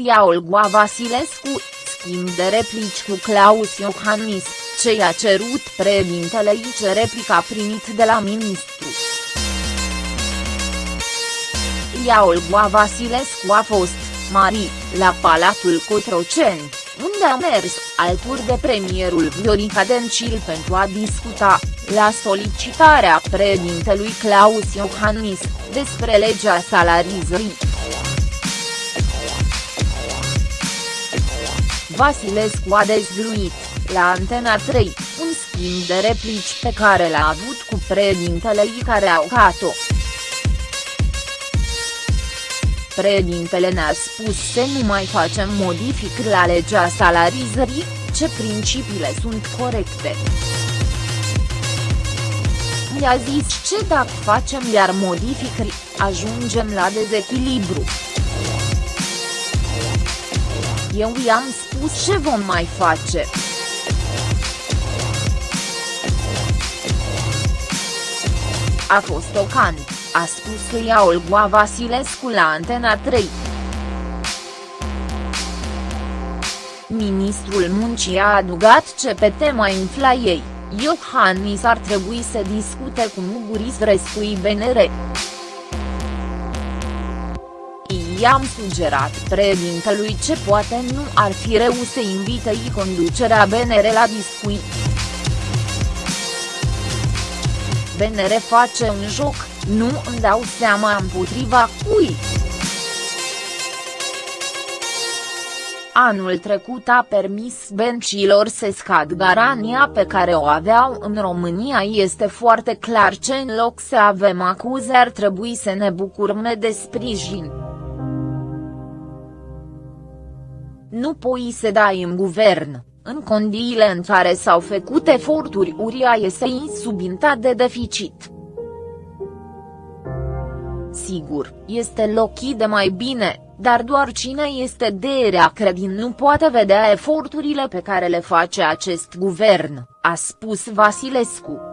Lia Olgoa Vasilescu, schimb de replici cu Claus Iohannis, ce i-a cerut președintele ce replica primit de la ministru. Lia Olgoa Vasilescu a fost, Mari, la Palatul Cotroceni, unde a mers, alături de premierul Viorica Dencil pentru a discuta, la solicitarea președintelui Claus Iohannis, despre legea salarizării. Vasilescu a dezvăluit, la Antena 3, un schimb de replici pe care l-a avut cu președintele care au cat-o. Președintele ne-a spus să nu mai facem modificări la legea salarizării, ce principiile sunt corecte. I-a zis ce dacă facem iar modificări, ajungem la dezechilibru. Eu i-am spus ce vom mai face. A fost tocant, a spus Lia Olgoa Vasilescu la Antena 3. Ministrul Muncii a adugat ce pe tema inflației, Iohannis ar trebui să discute cu Muguris Rescui BNR. I-am sugerat președintelui ce poate nu ar fi rău să invite i conducerea BNR la discuții. BNR face un joc, nu îmi dau seama împotriva cui. Anul trecut a permis bencilor să scad garania pe care o aveau în România este foarte clar ce în loc să avem acuze ar trebui să ne bucurăm de sprijin. Nu poți să dai în guvern, în condiile în care s-au făcut eforturi uriașe să subinta de deficit. Sigur, loc lochii de mai bine, dar doar cine este de rea credin nu poate vedea eforturile pe care le face acest guvern, a spus Vasilescu.